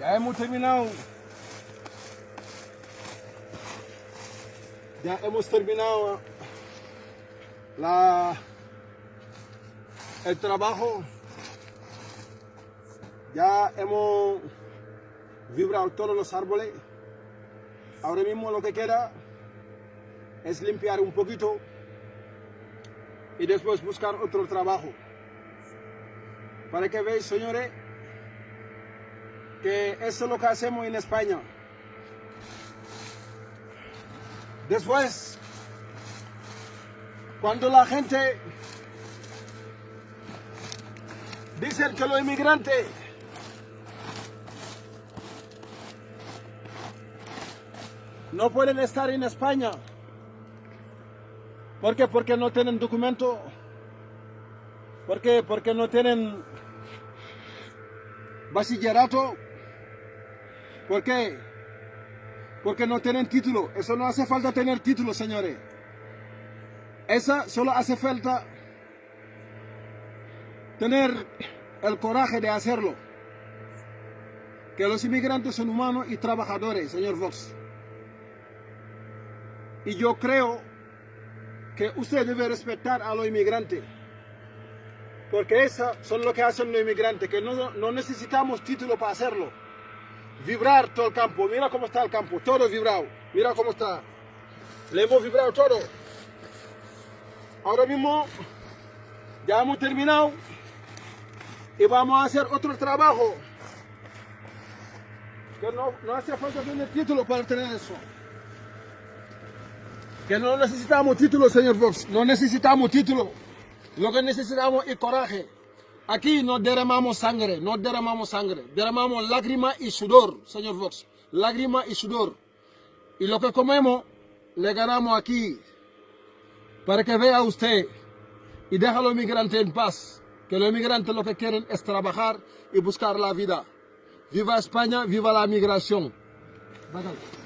Ya hemos terminado. Ya hemos terminado la, el trabajo. Ya hemos vibrado todos los árboles. Ahora mismo lo que queda es limpiar un poquito y después buscar otro trabajo. Para que veáis, señores, que eso es lo que hacemos en España. Después, cuando la gente dice que los inmigrantes no pueden estar en España, ¿por qué? Porque no tienen documento, ¿por qué? Porque no tienen bachillerato, ¿por qué? Porque no tienen título. Eso no hace falta tener título, señores. Esa solo hace falta tener el coraje de hacerlo. Que los inmigrantes son humanos y trabajadores, señor Vox. Y yo creo que usted debe respetar a los inmigrantes. Porque eso son lo que hacen los inmigrantes, que no, no necesitamos título para hacerlo. Vibrar todo el campo. Mira cómo está el campo, todo vibrado. Mira cómo está. Le hemos vibrado todo. Ahora mismo ya hemos terminado y vamos a hacer otro trabajo. Que no, no hace falta tener título para tener eso. Que no necesitamos título, señor Fox. No necesitamos título. Lo que necesitamos es coraje. Aquí no derramamos sangre, no derramamos sangre. Derramamos lágrima y sudor, señor Fox. Lágrima y sudor. Y lo que comemos, le ganamos aquí. Para que vea usted y deja a los inmigrantes en paz. Que los inmigrantes lo que quieren es trabajar y buscar la vida. Viva España, viva la migración. Bájale.